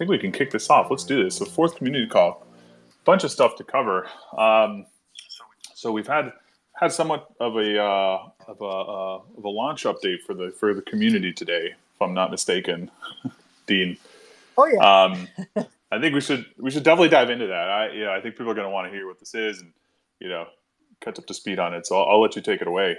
think we can kick this off. Let's do this. So fourth community call, bunch of stuff to cover. Um, so we've had had somewhat of a uh, of a uh, of a launch update for the for the community today, if I'm not mistaken, Dean. Oh yeah. Um, I think we should we should definitely dive into that. I yeah, I think people are going to want to hear what this is and you know catch up to speed on it. So I'll, I'll let you take it away.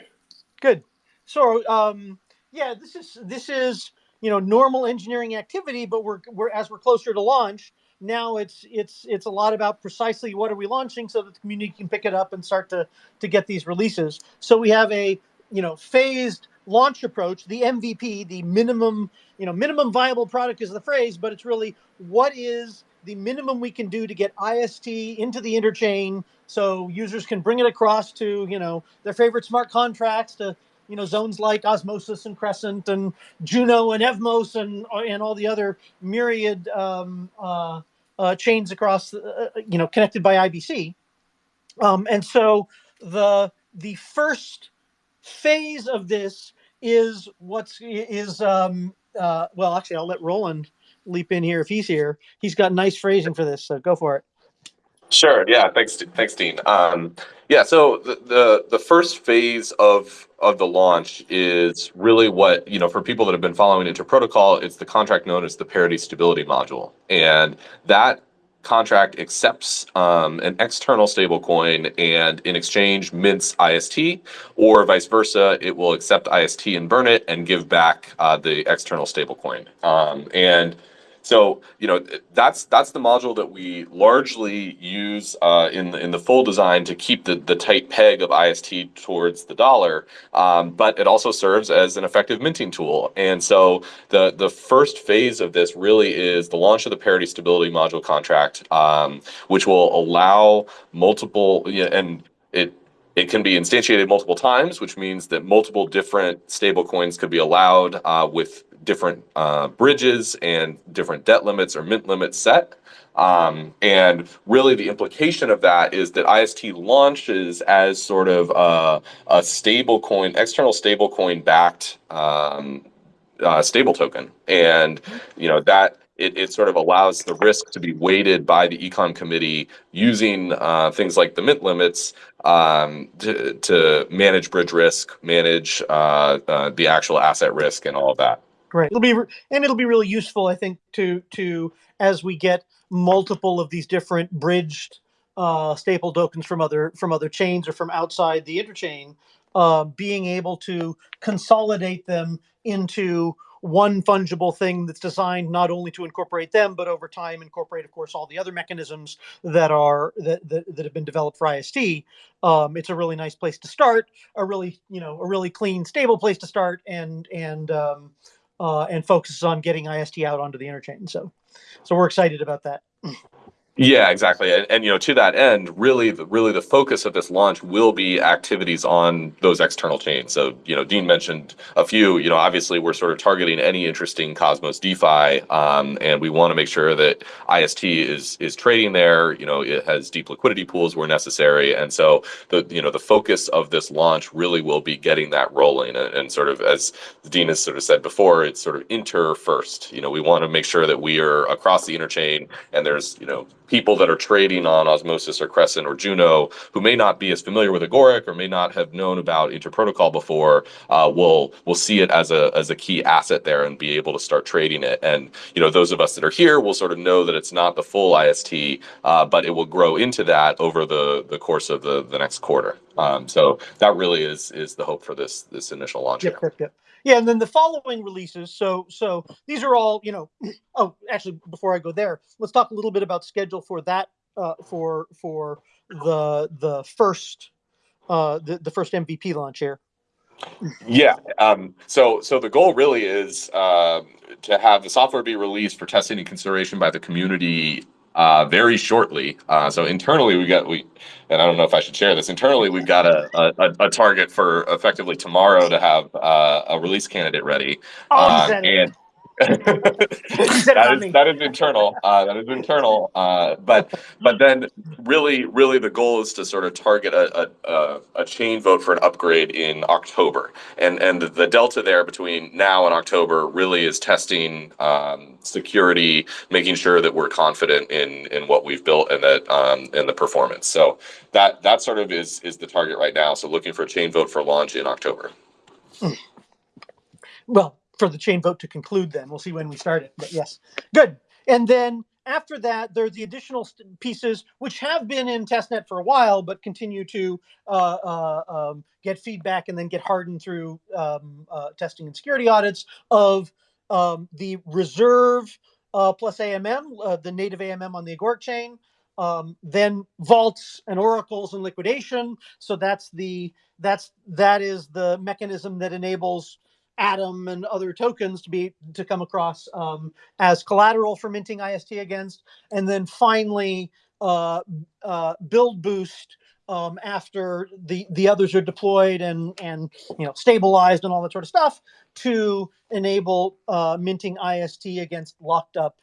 Good. So um, yeah, this is this is you know normal engineering activity, but we're we're as we're closer to launch now it's it's it's a lot about precisely what are we launching so that the community can pick it up and start to to get these releases. So we have a you know phased launch approach, the MVP, the minimum you know minimum viable product is the phrase, but it's really what is the minimum we can do to get IST into the interchain so users can bring it across to you know their favorite smart contracts to you know zones like Osmosis and Crescent and Juno and Evmos and and all the other myriad um, uh, uh, chains across, uh, you know, connected by IBC. Um, and so the the first phase of this is what's is um, uh, well, actually, I'll let Rowland leap in here if he's here. He's got nice phrasing for this, so go for it. Sure. Yeah. Thanks. Thanks, Dean. Um, yeah. So the, the the first phase of of the launch is really what you know for people that have been following Inter Protocol. It's the contract known as the Parity Stability Module, and that contract accepts um, an external stablecoin and in exchange mints IST, or vice versa, it will accept IST and burn it and give back uh, the external stablecoin. Um, and so you know that's that's the module that we largely use uh, in the, in the full design to keep the the tight peg of IST towards the dollar, um, but it also serves as an effective minting tool. And so the the first phase of this really is the launch of the parity stability module contract, um, which will allow multiple and it it can be instantiated multiple times, which means that multiple different stable coins could be allowed uh, with different uh, bridges and different debt limits or mint limits set. Um, and really, the implication of that is that IST launches as sort of a, a stable coin, external stable coin backed um, uh, stable token. And, you know, that it, it sort of allows the risk to be weighted by the econ committee using uh, things like the mint limits um, to, to manage bridge risk, manage uh, uh, the actual asset risk, and all of that. Great. It'll be and it'll be really useful, I think, to to as we get multiple of these different bridged uh, staple tokens from other from other chains or from outside the interchain, uh, being able to consolidate them into one fungible thing that's designed not only to incorporate them, but over time incorporate, of course, all the other mechanisms that are that that, that have been developed for IST. Um, it's a really nice place to start, a really you know a really clean, stable place to start, and and um, uh, and focuses on getting IST out onto the interchain. So, so we're excited about that. Yeah, exactly. And, and, you know, to that end, really, the, really the focus of this launch will be activities on those external chains. So, you know, Dean mentioned a few. You know, obviously, we're sort of targeting any interesting Cosmos DeFi, um, and we want to make sure that IST is is trading there. You know, it has deep liquidity pools where necessary, and so the you know the focus of this launch really will be getting that rolling, and, and sort of as Dean has sort of said before, it's sort of inter first. You know, we want to make sure that we are across the interchain, and there's you know people that are trading on Osmosis or Crescent or Juno who may not be as familiar with Agoric or may not have known about Interprotocol before uh, will will see it as a as a key asset there and be able to start trading it. And you know those of us that are here will sort of know that it's not the full IST, uh, but it will grow into that over the the course of the the next quarter. Um, so that really is is the hope for this this initial launch. Yep, yep, yep. Yeah, and then the following releases. So so these are all you know. Oh, actually, before I go there, let's talk a little bit about schedule for that uh, for for the the first uh, the the first MVP launch here. Yeah. Um, so so the goal really is uh, to have the software be released for testing and consideration by the community uh, very shortly. Uh, so internally, we got we, and I don't know if I should share this. Internally, we've got a a, a target for effectively tomorrow to have uh, a release candidate ready. Oh, uh, and that is that is internal. Uh, that is internal. Uh, but but then really really the goal is to sort of target a, a, a chain vote for an upgrade in October, and and the delta there between now and October really is testing um, security, making sure that we're confident in in what we've built and that um, and the performance. So that that sort of is is the target right now. So looking for a chain vote for launch in October. Well, for the chain vote to conclude, then we'll see when we start it. But yes, good. And then after that, there are the additional pieces which have been in testnet for a while, but continue to uh, uh, um, get feedback and then get hardened through um, uh, testing and security audits of um, the reserve uh, plus AMM, uh, the native AMM on the Agoric chain, um, then vaults and oracles and liquidation. So that's the that's that is the mechanism that enables Atom and other tokens to be to come across um, as collateral for minting IST against, and then finally uh, uh, BLD boost um, after the the others are deployed and and you know stabilized and all that sort of stuff to enable uh, minting IST against locked up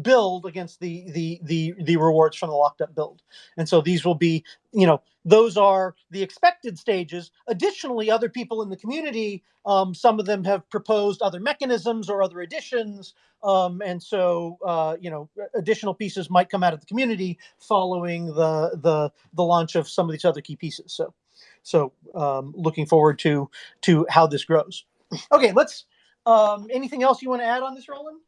BLD against the the the the rewards from the locked up BLD. And so these will be you know those are the expected stages. Additionally other people in the community um, some of them have proposed other mechanisms or other additions um, and so uh, you know additional pieces might come out of the community following the the the launch of some of these other key pieces. So so um, looking forward to to how this grows. Okay let's um, anything else you want to add on this rowland?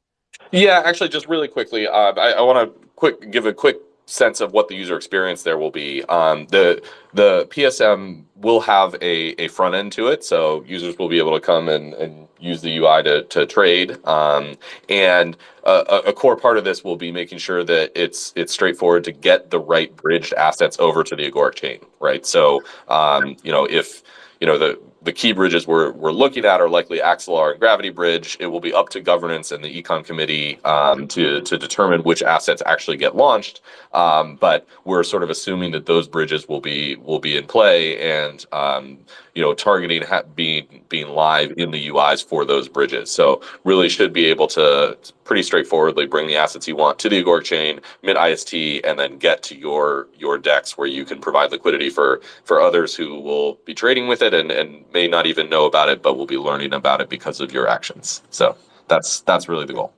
Yeah, actually, just really quickly, uh, I, I want to quick give a quick sense of what the user experience there will be. Um, the the PSM will have a, a front end to it, so users will be able to come and, and use the UI to, to trade. Um, and a, a, core part of this will be making sure that it's it's straightforward to get the right bridged assets over to the Agoric chain, right? So, um, you know, if you know the the key bridges we're, we're looking at are likely Axelar and Gravity Bridge. It will be up to governance and the econ committee um, to, to determine which assets actually get launched. Um, but we're sort of assuming that those bridges will be will be in play and um, you know targeting being being live in the UIs for those bridges. So really should be able to pretty straightforwardly bring the assets you want to the Agoric chain, mint IST, and then get to your your DEX where you can provide liquidity for for others who will be trading with it and, and may not even know about it, but will be learning about it because of your actions. So that's that's really the goal.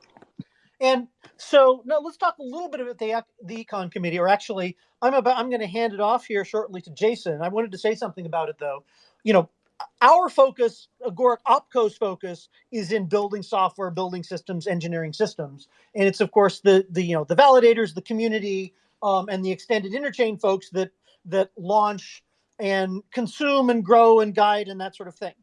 And so now let's talk a little bit about the the econ committee, or actually, I'm about I'm going to hand it off here shortly to Jason. I wanted to say something about it though. You know, our focus, Agoric Opco's focus, is in building software, building systems, engineering systems, and it's of course the the you know the validators, the community, um, and the extended interchain folks that that launch and consume and grow and guide and that sort of thing.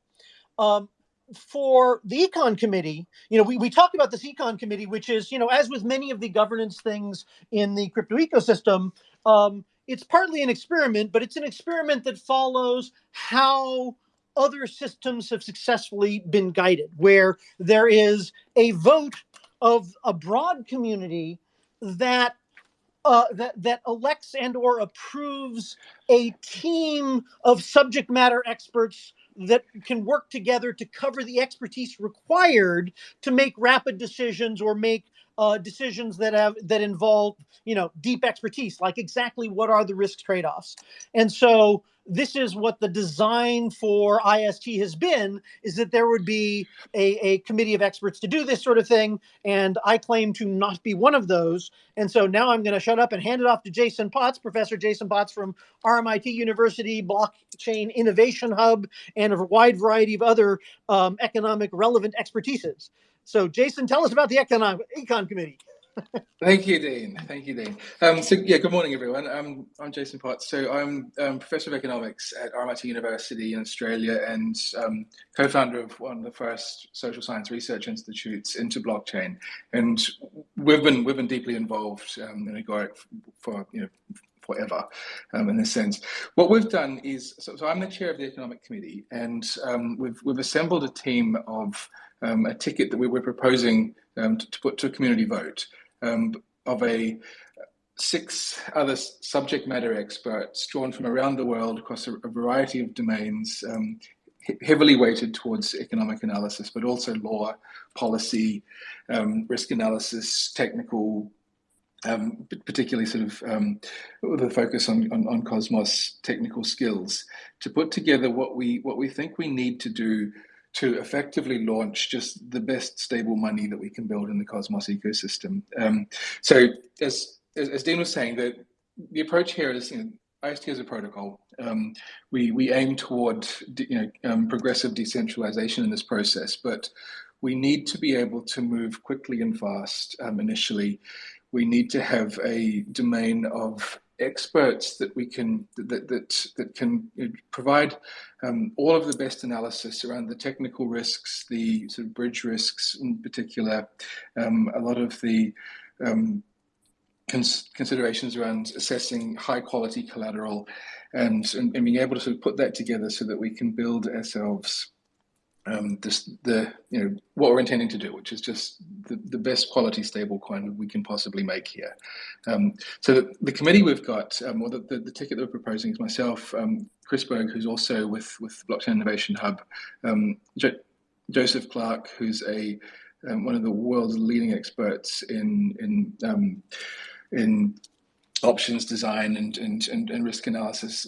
Um, for the econ committee, you know, we, we talked about this econ committee, which is, you know, as with many of the governance things in the crypto ecosystem, um, it's partly an experiment, but it's an experiment that follows how other systems have successfully been guided, where there is a vote of a broad community that uh, that that elects and or approves a team of subject matter experts that can work together to cover the expertise required to make rapid decisions or make uh, decisions that have that involve you know deep expertise like exactly what are the risk trade-offs. And so this is what the design for ist has been is that there would be a, a committee of experts to do this sort of thing and i claim to not be one of those and so now i'm going to shut up and hand it off to jason potts professor jason potts from rmit university blockchain innovation hub and a wide variety of other um, economic relevant expertises so, Jason, tell us about the Econ, Econ Committee. Thank you, Dean. Thank you, Dean. Um, so, yeah, good morning, everyone. Um, I'm Jason Potts. So, I'm um, Professor of Economics at RMIT University in Australia and um, co-founder of one of the first social science research institutes into blockchain. And we've been we've been deeply involved um, in Agoric for you know forever um, in this sense. What we've done is, so, so, I'm the chair of the economic committee, and um, we've we've assembled a team of um, a ticket that we were proposing um, to, to, put to a community vote um, of a six other subject matter experts drawn from around the world across a, a variety of domains, um, heavily weighted towards economic analysis, but also law, policy, um, risk analysis, technical, um, particularly sort of um, a focus on, on, on, Cosmos technical skills, to put together what we what we think we need to do to effectively launch just the best stable money that we can build in the Cosmos ecosystem. Um, so as, as, as Dean was saying, that the approach here is you know, IST is a protocol. Um, we we aim toward you know um, progressive decentralization in this process, but we need to be able to move quickly and fast um, initially. We need to have a domain of experts that we can that that that can provide um, all of the best analysis around the technical risks, the sort of bridge risks in particular, um, a lot of the um, cons considerations around assessing high quality collateral, and, and, and being able to sort of put that together so that we can build ourselves um, this, the you know what we're intending to do, which is just the, the best quality stable coin we can possibly make here. Um, so the, the, committee we've got, um, or the, the, the, ticket that we're proposing is myself, um, Chris Berg, who's also with with Blockchain Innovation Hub, um, jo Joseph Clark, who's a um, one of the world's leading experts in in in options design and, and, and, and risk analysis,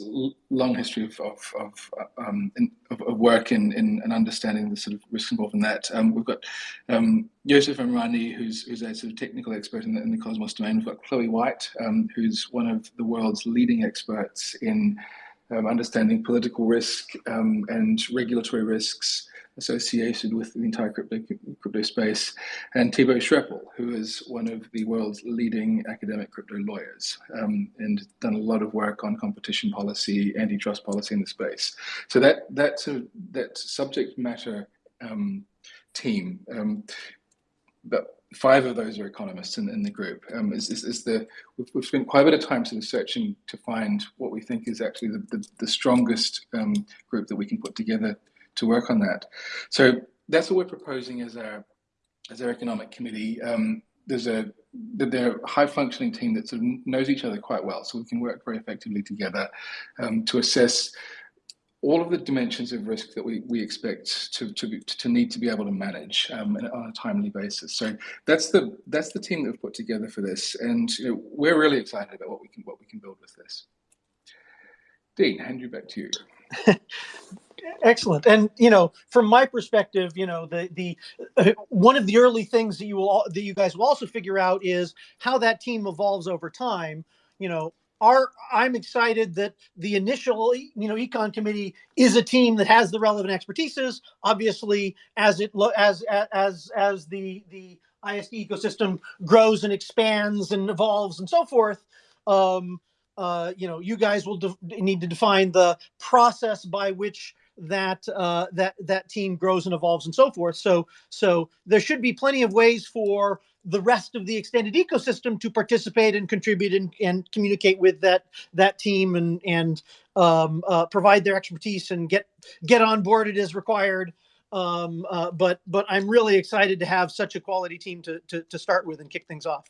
long history of, of, of, um, in, of, of, work in, in, in understanding the sort of risk involved in that. Um, we've got um, Youssef Amrani, who's, who's a sort of technical expert in the, in the Cosmos domain. We've got Chloe White, um, who's one of the world's leading experts in um, understanding political risk um, and regulatory risks associated with the entire crypto, crypto space, and Thibault Schrepel, who is one of the world's leading academic crypto lawyers um, and done a lot of work on competition policy, antitrust policy in the space. So that that sort of, that subject matter um, team, um, but five of those are economists in, in the group. Um, is, is, is, the we've, we've, spent quite a bit of time sort of searching to find what we think is actually the, the, the strongest um, group that we can put together to work on that. So that's what we're proposing as our as our economic committee. Um, there's a they're a high functioning team that sort of knows each other quite well, so we can work very effectively together um, to assess all of the dimensions of risk that we, we expect to, to, to need to be able to manage um, on a timely basis. So that's the that's the team that we've put together for this, and you know, we're really excited about what we can what we can build with this. Dean, hand you back to you. Excellent. And you know, from my perspective, you know, the the uh, one of the early things that you will that you guys will also figure out is how that team evolves over time. You know, our I'm excited that the initial you know econ committee is a team that has the relevant expertises. Obviously, as it as as as the the IST ecosystem grows and expands and evolves and so forth. Um, uh, you know, you guys will need to define the process by which that uh, that that team grows and evolves and so forth. So so there should be plenty of ways for the rest of the extended ecosystem to participate and contribute and, and communicate with that that team and and um, uh, provide their expertise and get get on board it as required. Um, uh, but but I'm really excited to have such a quality team to to, to start with and kick things off.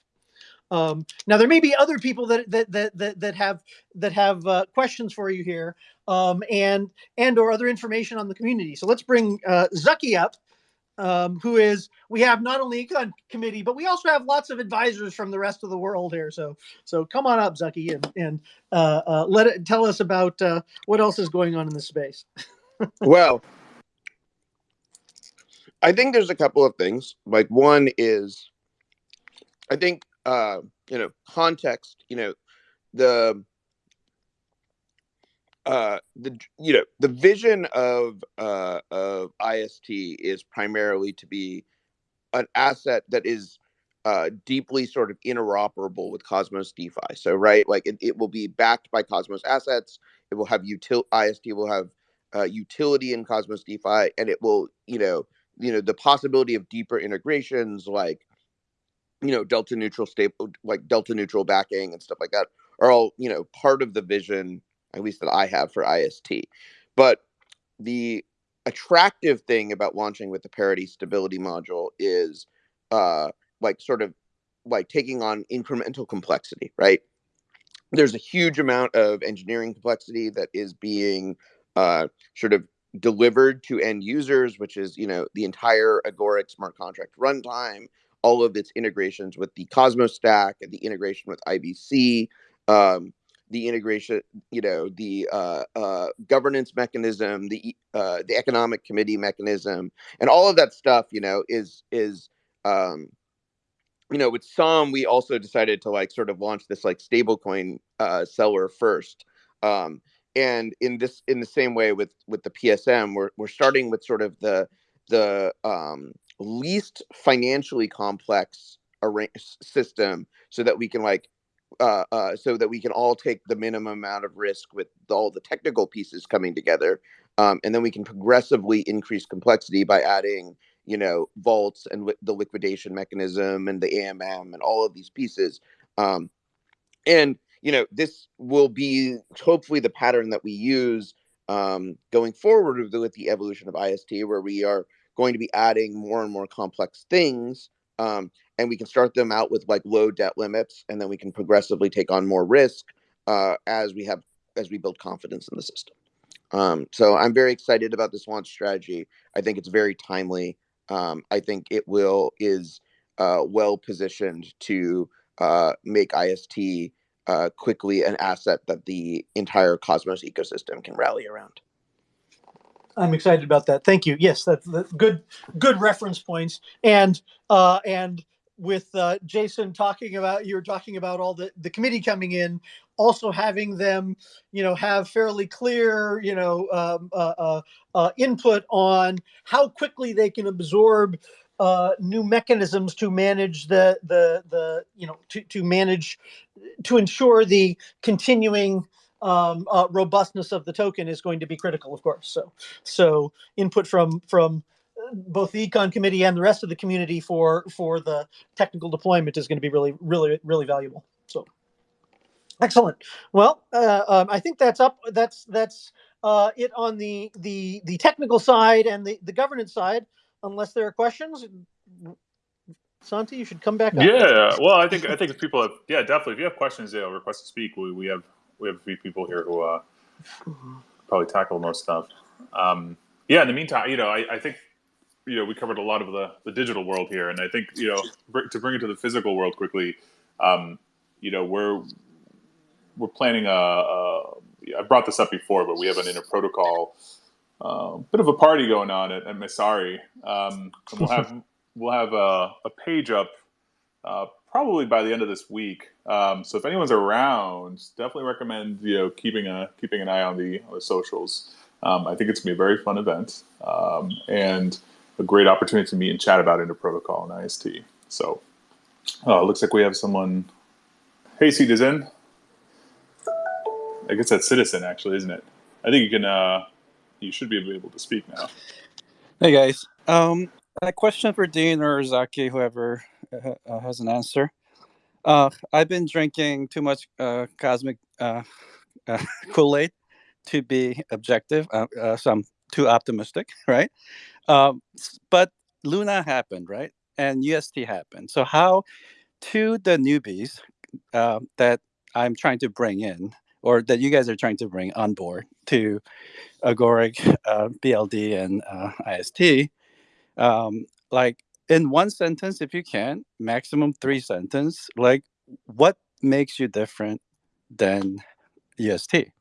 Um, now there may be other people that that that that, that have that have uh, questions for you here, um, and and or other information on the community. So let's bring uh, Zaki up, um, who is we have not only econ committee, but we also have lots of advisors from the rest of the world here. So so come on up, Zaki, and and uh, uh, let it tell us about uh, what else is going on in the space. well, I think there's a couple of things. Like one is, I think uh, you know, context, you know, the uh the you know the vision of uh of ist is primarily to be an asset that is uh deeply sort of interoperable with cosmos defi. So right like it, it will be backed by cosmos assets. It will have util ist will have uh, utility in cosmos defi and it will you know you know the possibility of deeper integrations like you know delta neutral stable like delta neutral backing and stuff like that are all you know part of the vision at least that i have for ist but the attractive thing about launching with the parity stability module is uh like sort of like taking on incremental complexity right? There's a huge amount of engineering complexity that is being uh sort of delivered to end users, which is you know the entire Agoric smart contract runtime, all of its integrations with the Cosmos stack and the integration with IBC, um, the integration, you know, the uh, uh, governance mechanism, the uh, the economic committee mechanism, and all of that stuff, you know, is is um, you know, with some, we also decided to like sort of launch this like stablecoin uh, seller first. Um, and in this, in the same way with with the PSM, we're we're starting with sort of the the um, least financially complex system, so that we can like uh, uh, so that we can all take the minimum amount of risk with all the technical pieces coming together, um, and then we can progressively increase complexity by adding, you know, vaults and li- the liquidation mechanism and the AMM and all of these pieces. Um, and you know, this will be hopefully the pattern that we use um, going forward with the evolution of IST, where we are going to be adding more and more complex things um, and we can start them out with like low debt limits and then we can progressively take on more risk uh, as we have as we build confidence in the system. Um, so i'm very excited about this launch strategy. I think it's very timely. Um, i think it will is uh, well positioned to uh, make ist uh, quickly an asset that the entire cosmos ecosystem can rally around I'm excited about that. Thank you. Yes, that's, good. Good reference points. And uh, and with uh, Jason talking about you were talking about all the the committee coming in, also having them, you know, have fairly clear, you know, um, uh, uh, uh input on how quickly they can absorb uh, new mechanisms to manage the the the you know to to manage to ensure the continuing um, uh, robustness of the token is going to be critical, of course. So, so input from from uh, both the econ committee and the rest of the community for for the technical deployment is going to be really, really, really valuable. So, excellent. Well, uh, um, I think that's up. That's that's uh, it on the the the technical side and the the governance side. Unless there are questions, Santi, you should come back. Up. Yeah. Well, I think I think if people have yeah definitely if you have questions, yeah, request to speak. We we have we have a few people here who uh, probably tackle most stuff. Um, yeah. In the meantime, you know, I, I, think you know we covered a lot of the the digital world here, and I think you know to bring it to the physical world quickly. Um, you know, we're we're planning a, a. I brought this up before, but we have an interprotocol. Uh, bit of a party going on at, at Messari. Um, we'll have we'll have a, a page up uh, probably by the end of this week. Um, so if anyone's around, definitely recommend you know keeping a keeping an eye on the on the socials. Um, I think it's gonna be a very fun event um, and a great opportunity to meet and chat about Interprotocol and IST. So uh, looks like we have someone. Hey, in. I guess that's Citizen, actually, isn't it? I think you can. Uh, you should be able to speak now. Hey guys, um, a question for Dean or Zaki, whoever uh, has an answer. Uh, I've been drinking too much uh, cosmic uh, uh, Kool Aid to be objective, uh, so I'm too optimistic, right? Um, but Luna happened, right? And UST happened. So, how to the newbies that I'm trying to bring in, or that you guys are trying to bring on board to Agoric, BLD, and IST, um, like in one sentence if you can maximum three sentence like what makes you different than est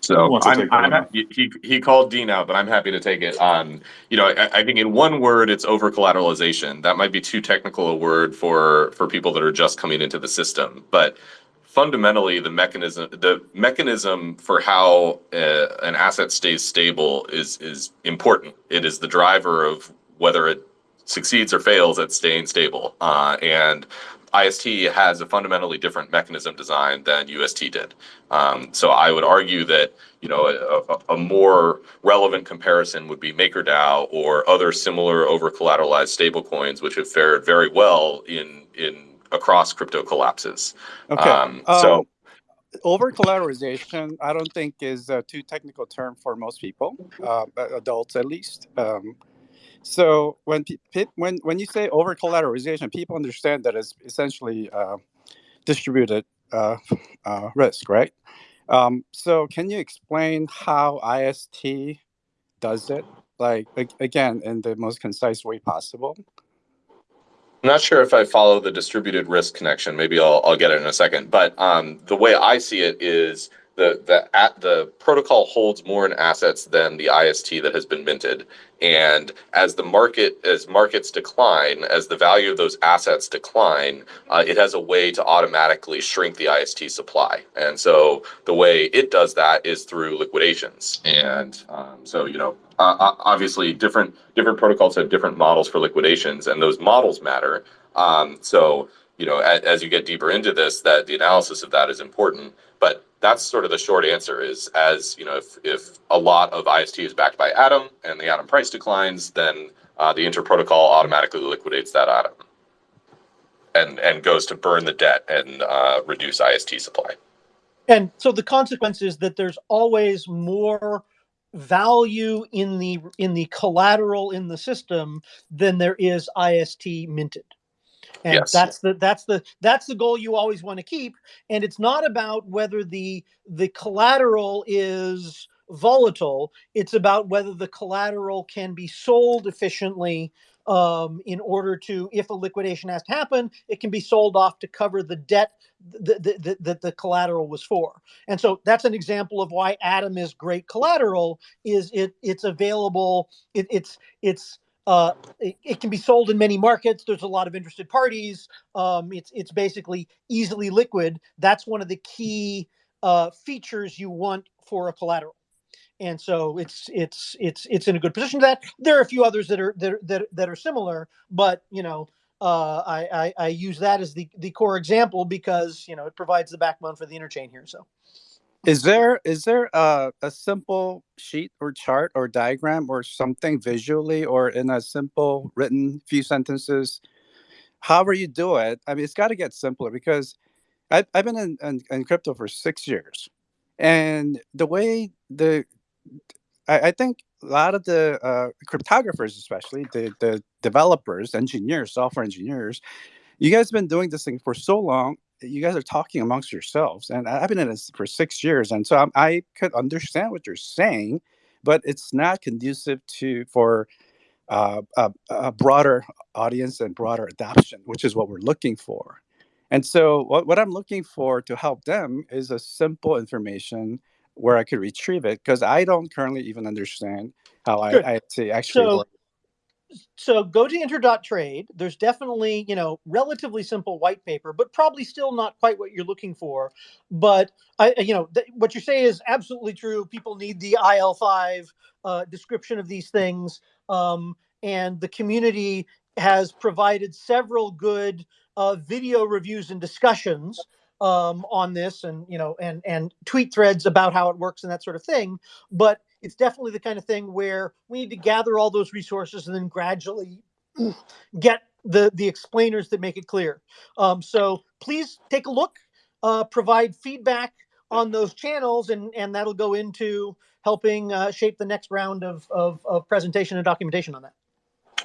so I'm, I'm he, he called Dean out, but I'm happy to take it on. You know, I, I think in one word, it's over collateralization. That might be too technical a word for for people that are just coming into the system. But fundamentally, the mechanism the mechanism for how uh, an asset stays stable is is important. It is the driver of whether it succeeds or fails at staying stable. Uh, and IST has a fundamentally different mechanism design than UST did. Um, so I would argue that you know a, a, more relevant comparison would be MakerDAO or other similar over collateralized stablecoins, which have fared very well in in across crypto collapses. Okay. Um, so. Um, over collateralization, I don't think is a too technical term for most people, uh, adults at least. Um, so when when when you say over collateralization, people understand that it's essentially uh, distributed uh, uh, risk, right? Um, so can you explain how IST does it? Like again, in the most concise way possible. I'm not sure if I follow the distributed risk connection. Maybe I'll, I'll get it in a second. But um, the way I see it is the the at the protocol holds more in assets than the IST that has been minted. And as the market as markets decline, as the value of those assets decline, uh, it has a way to automatically shrink the IST supply. And so the way it does that is through liquidations. And um, so you know, uh, obviously different different protocols have different models for liquidations, and those models matter. Um, so you know, as, as you get deeper into this, that the analysis of that is important. But that's sort of the short answer is as you know if if a lot of ist is backed by atom and the atom price declines then uh, the interprotocol automatically liquidates that atom and and goes to burn the debt and uh, reduce ist supply. And so the consequence is that there's always more value in the in the collateral in the system than there is ist minted and yes. that's the that's the that's the goal you always want to keep and it's not about whether the the collateral is volatile it's about whether the collateral can be sold efficiently um, in order to if a liquidation has to happen it can be sold off to cover the debt that the, the, the collateral was for and so that's an example of why atom is great collateral is it it's available it, it's it's uh, it, it, can be sold in many markets. There's a lot of interested parties. Um, it's it's basically easily liquid. That's one of the key uh, features you want for a collateral. And so it's it's it's it's in a good position. That there are a few others that are that that, that are similar, but you know uh, I, I I use that as the the core example because you know it provides the backbone for the interchain here. So. Is there is there a, a simple sheet or chart or diagram or something visually or in a simple written few sentences? However you do it, I mean, it's got to get simpler because I've, I've been in, in, in, crypto for six years, and the way the I, I think a lot of the uh, cryptographers, especially the the developers, engineers, software engineers, you guys have been doing this thing for so long you guys are talking amongst yourselves and i've been in this for six years and so I'm, i could understand what you're saying but it's not conducive to for uh, a, a, broader audience and broader adoption which is what we're looking for. And so what, what i'm looking for to help them is a simple information where i could retrieve it because i don't currently even understand how I, I, actually so, so go to inter.trade. There's definitely, you know, relatively simple white paper, but probably still not quite what you're looking for. But I, you know, what you say is absolutely true. People need the ELI5 uh, description of these things, um, and the community has provided several good uh, video reviews and discussions um, on this, and you know, and and tweet threads about how it works and that sort of thing. But it's definitely the kind of thing where we need to gather all those resources and then gradually get the the explainers that make it clear. Um, so please take a look, uh, provide feedback on those channels, and and that'll go into helping uh, shape the next round of, of of presentation and documentation on that.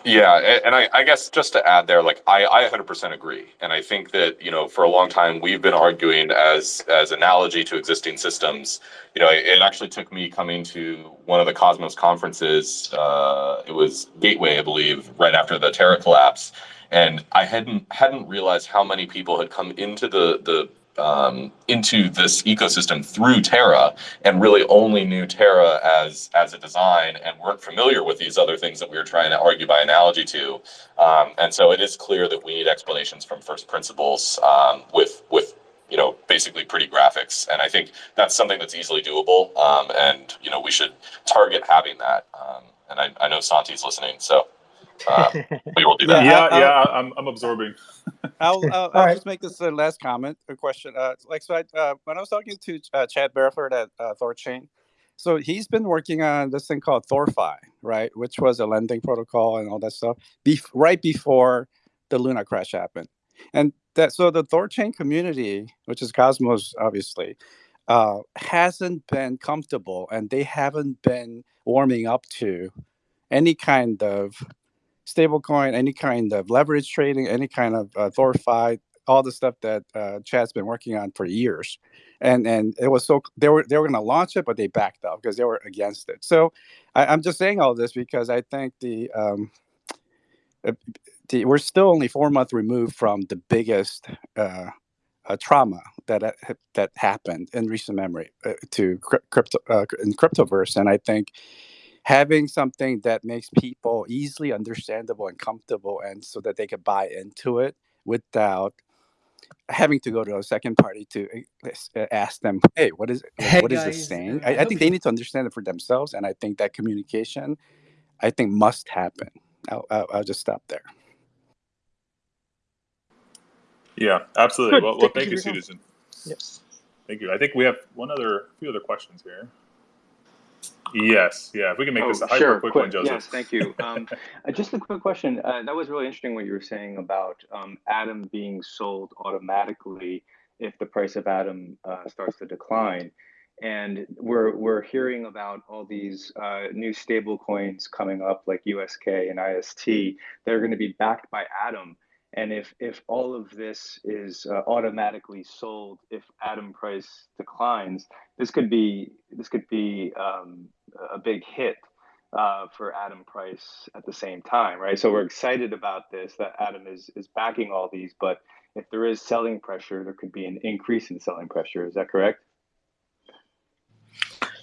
Yeah, and I, I, guess just to add there, like I, I 100% agree, and I think that you know for a long time we've been arguing as as analogy to existing systems. You know, it, it actually took me coming to one of the Cosmos conferences. Uh, it was Gateway, I believe, right after the Terra collapse, and I hadn't hadn't realized how many people had come into the the um, into this ecosystem through Terra and really only knew Terra as as a design and weren't familiar with these other things that we were trying to argue by analogy to. Um, and so it is clear that we need explanations from first principles um, with with you know basically pretty graphics. And I think that's something that's easily doable. Um, and you know we should target having that. Um, and I, I know Santi's listening, so. Uh, we will do that. Yeah, yeah, yeah I'm, I'm absorbing. I'll, I'll, I'll right. just make this a last comment, a question. Uh, like, so I, uh, when I was talking to uh, Chad Barraford at uh, Thorchain, so he's been working on this thing called ThorFi, right, which was a lending protocol and all that stuff, be- right before the Luna crash happened. And that, so the Thorchain community, which is Cosmos, obviously, uh, hasn't been comfortable, and they haven't been warming up to any kind of stablecoin, any kind of leverage trading, any kind of uh, ThorFi, all the stuff that uh, Chad's been working on for years, and and it was so they were they were going to launch it, but they backed up because they were against it. So I, am just saying all this because I think the um, the, we're still only four months removed from the biggest uh, uh, trauma that uh, that happened in recent memory uh, to crypto uh, in cryptoverse, and I think having something that makes people easily understandable and comfortable, and so that they can buy into it without having to go to a second party to uh, ask them, "Hey, what is hey what guys, is this saying?" I, I think they need to understand it for themselves, and I think that communication, I think, must happen. I'll, I'll, I'll just stop there. Yeah, absolutely. Good. Well, well Thank thank you you, Susan. Yes. Thank you. I think we have one other, few other questions here. Yes, yeah. If we can make this Oh, a hyper sure. quick Quick. one, Joseph. Yes, thank you. Um, uh, just a quick question. Uh, that was really interesting what you were saying about um, Atom being sold automatically if the price of Atom uh, starts to decline. And we're we're hearing about all these uh, new stable coins coming up like USK and IST. They're going to be backed by Atom. And if if all of this is uh, automatically sold if Atom price declines, this could be this could be um, a big hit uh, for Atom price at the same time, right? So we're excited about this that Atom is is backing all these, but if there is selling pressure, there could be an increase in selling pressure. Is that correct?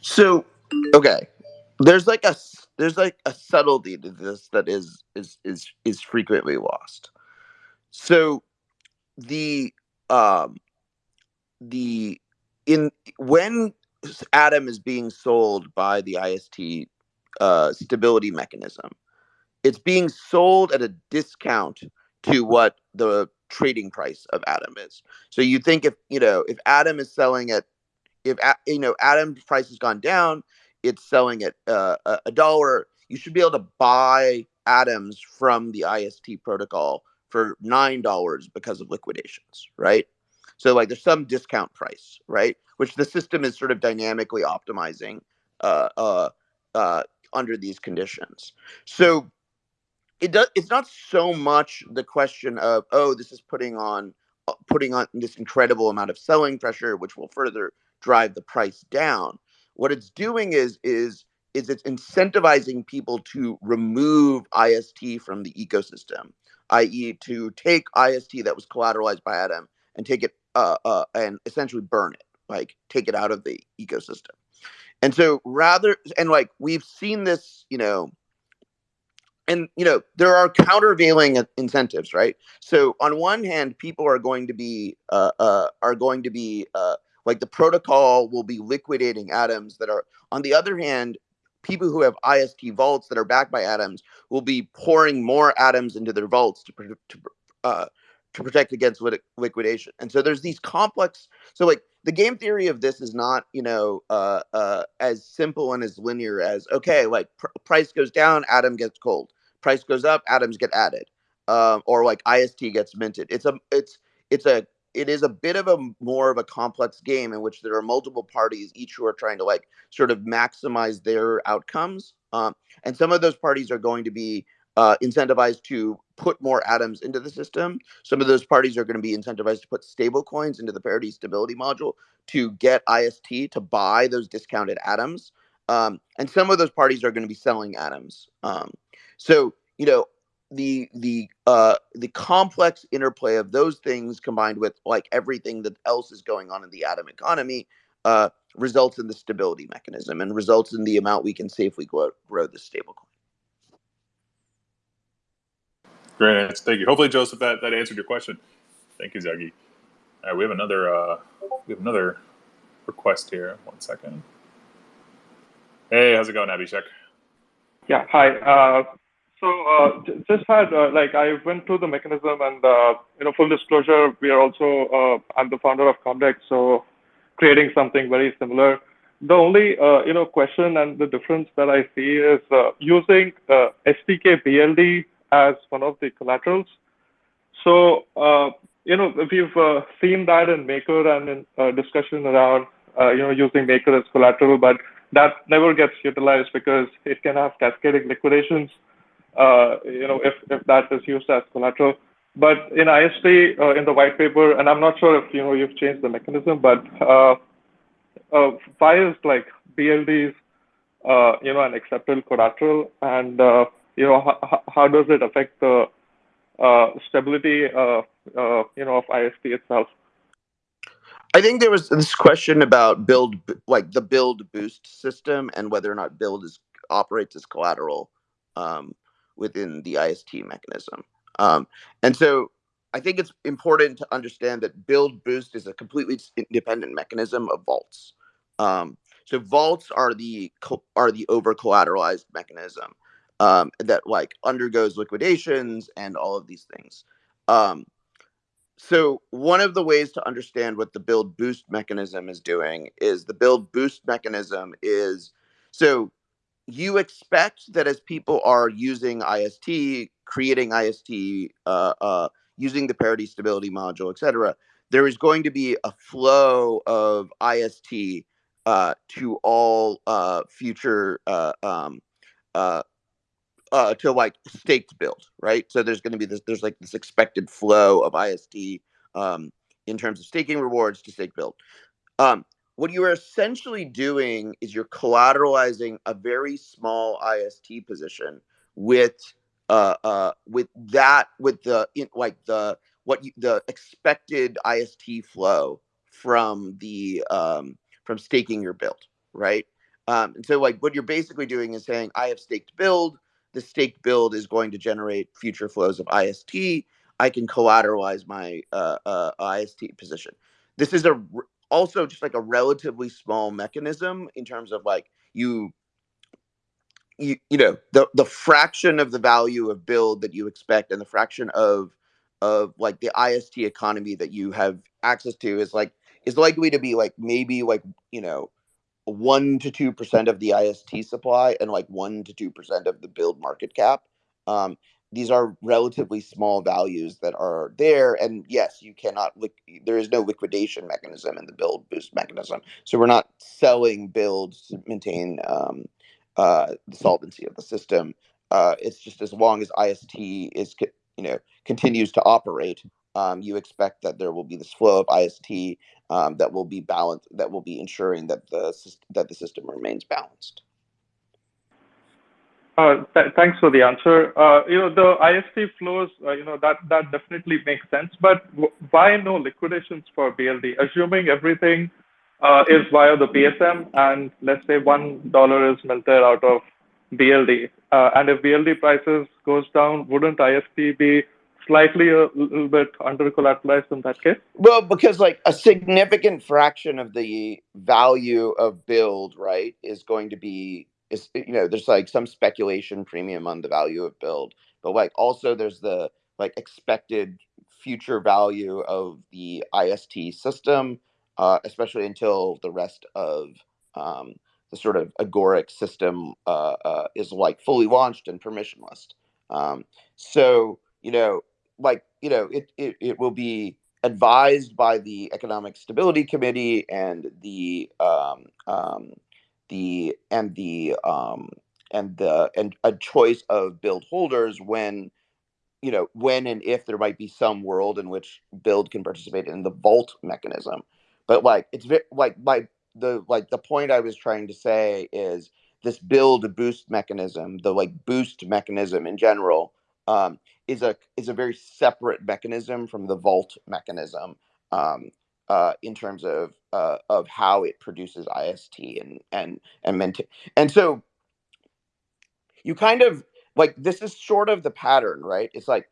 So, okay, there's like a there's like a subtlety to this that is is is is frequently lost. So, the um the in when Atom is being sold by the IST uh, stability mechanism, it's being sold at a discount to what the trading price of Atom is. So you think if you know if Atom is selling at if you know Atom price has gone down, it's selling at uh, a dollar. You should be able to buy atoms from the IST protocol for nine dollars because of liquidations, right? So like there's some discount price, right? Which the system is sort of dynamically optimizing uh, uh, uh, under these conditions. So it does. It's not so much the question of oh, this is putting on uh, putting on this incredible amount of selling pressure, which will further drive the price down. What it's doing is is is it's incentivizing people to remove IST from the ecosystem, i.e., to take IST that was collateralized by Atom and take it uh, uh, and essentially burn it, like take it out of the ecosystem. And so rather and like we've seen this, you know, and you know there are countervailing incentives, right? So on one hand, people are going to be uh, uh, are going to be uh, like the protocol will be liquidating atoms that are. On the other hand, people who have IST vaults that are backed by atoms will be pouring more atoms into their vaults to to uh, to protect against liquidation. And so there's these complex. So like the game theory of this is not you know uh, uh, as simple and as linear as okay, like pr- price goes down, Atom gets cold. Price goes up, atoms get added, um, or like IST gets minted. It's a it's it's a it is a bit of a more of a complex game in which there are multiple parties, each who are trying to like sort of maximize their outcomes. Um, and some of those parties are going to be uh, incentivized to put more atoms into the system. Some of those parties are going to be incentivized to put stable coins into the parity stability module to get IST to buy those discounted atoms. Um, and some of those parties are going to be selling atoms. Um, so, you know, the the uh the complex interplay of those things combined with like everything that else is going on in the atom economy uh results in the stability mechanism and results in the amount we can safely grow, grow the stablecoin. Great answer. Thank you. Hopefully, Joseph, that, that answered your question. Thank you, Zaki. All right, we have another uh, we have another request here. One second. Hey, how's it going, Abhishek? Yeah, hi. Uh, so uh, just had uh, like I went through the mechanism and uh, you know full disclosure we are also uh, I'm the founder of Comdex so creating something very similar. The only uh, you know question and the difference that I see is uh, using STK BLD as one of the collaterals. So you know if we've seen that in Maker and in discussion around you know using Maker as collateral, but that never gets utilized because it can have cascading liquidations uh, you know, if, if that is used as collateral. but in IST, uh, in the white paper, and I'm not sure if you know you've changed the mechanism, but uh, uh, why is like BLDs, uh, you know, an acceptable collateral, and uh, you know, how, does it affect the uh, stability, uh, uh, you know, of IST itself? I think there was this question about BLD, like the BLD boost system, and whether or not BLD is operates as collateral um, within the IST mechanism. Um, and so I think it's important to understand that BLD boost is a completely independent mechanism of vaults. Um, so vaults are the are the over collateralized mechanism um, that like undergoes liquidations and all of these things. Um, so one of the ways to understand what the BLD boost mechanism is doing is the BLD boost mechanism is so you expect that as people are using IST, creating IST, uh, uh, using the parity stability module, etc., there is going to be a flow of IST uh, to all uh, future uh, um, uh, to like staked BLD, right? So there's going to be this, there's like this expected flow of IST um, in terms of staking rewards to stake BLD. Um, what you are essentially doing is you're collateralizing a very small IST position with uh, uh, with that with the in, like the what you, the expected IST flow from the um, from staking your BLD, right? Um, and so like what you're basically doing is saying I have staked BLD. The staked BLD is going to generate future flows of IST. I can collateralize my uh, uh, IST position. This is a also just like a relatively small mechanism in terms of like you you, you know the the fraction of the value of BLD that you expect and the fraction of of like the IST economy that you have access to is like is likely to be like maybe like you know one to two percent of the IST supply and like one to two percent of the BLD market cap. Um, these are relatively small values that are there and yes you cannot there is no liquidation mechanism in the BLD boost mechanism so we're not selling BLDs to maintain um, uh, the solvency of the system uh, it's just as long as ist is you know continues to operate um, you expect that there will be this flow of ist um, that will be balanced that will be ensuring that the that the system remains balanced uh, th- thanks for the answer. Uh, you know, the IST flows, uh, you know, that, that definitely makes sense, but why no liquidations for BLD? Assuming everything uh, is via the BSM and let's say $1 is melted out of BLD, uh, and if BLD prices goes down, wouldn't IST be slightly a little bit under collateralized in that case? Well, because like a significant fraction of the value of BLD, right, is going to be is you know there's like some speculation premium on the value of BLD but like also there's the like expected future value of the ist system uh, especially until the rest of um, the sort of agoric system uh, uh, is like fully launched and permissionless um, so you know like you know it, it it will be advised by the economic stability committee and the um, um, the and the um and the and a choice of BLD holders when you know when and if there might be some world in which BLD can participate in the vault mechanism. But like it's like my the like the point i was trying to say is this BLD boost mechanism the like boost mechanism in general um, is a is a very separate mechanism from the vault mechanism um, uh, in terms of uh, of how it produces IST and and and. And so you kind of like this is sort of the pattern, right? It's like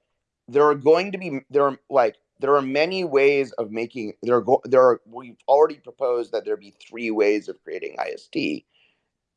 there are going to be there are like there are many ways of making there are go, there are we've already proposed that there be three ways of creating IST.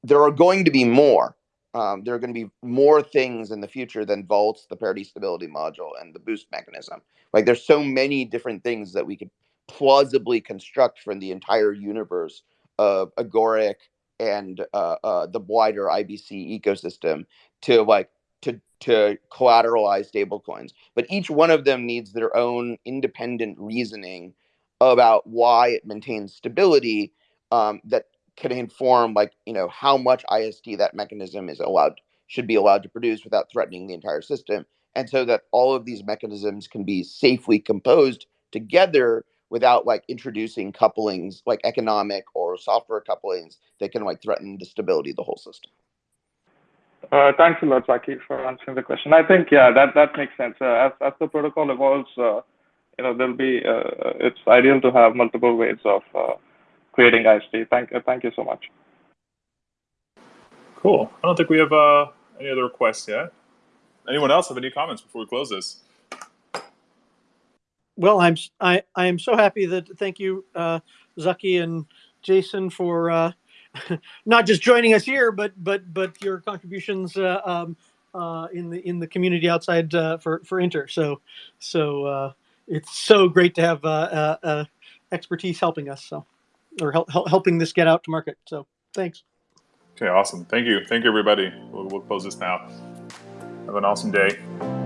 There are going to be more. Um, there are going to be more things in the future than vaults, the parity stability module, and the boost mechanism. Like there's so many different things that we could plausibly construct from the entire universe of agoric and uh, uh, the wider IBC ecosystem to like to to collateralize stablecoins. But each one of them needs their own independent reasoning about why it maintains stability um, that can inform like you know how much IST that mechanism is allowed should be allowed to produce without threatening the entire system and so that all of these mechanisms can be safely composed together without like introducing couplings like economic or software couplings that can like threaten the stability of the whole system. Uh, thanks a lot, Zaki, for answering the question. I think, yeah, that, that makes sense. Uh, as, as the protocol evolves, uh, you know, there'll be, uh, it's ideal to have multiple ways of uh, creating IST. Thank, uh, thank you so much. Cool. I don't think we have uh, any other requests yet. Anyone else have any comments before we close this? Well, I'm s- I I am so happy that thank you, uh, Zaki and Jason for uh, not just joining us here, but but but your contributions uh, um, uh, in the in the community outside uh, for for Inter. So so uh, it's so great to have uh, uh, uh, expertise helping us. So or help, help, helping this get out to market. So thanks. Okay, awesome. Thank you. Thank you, everybody. We'll, we'll close this now. Have an awesome day.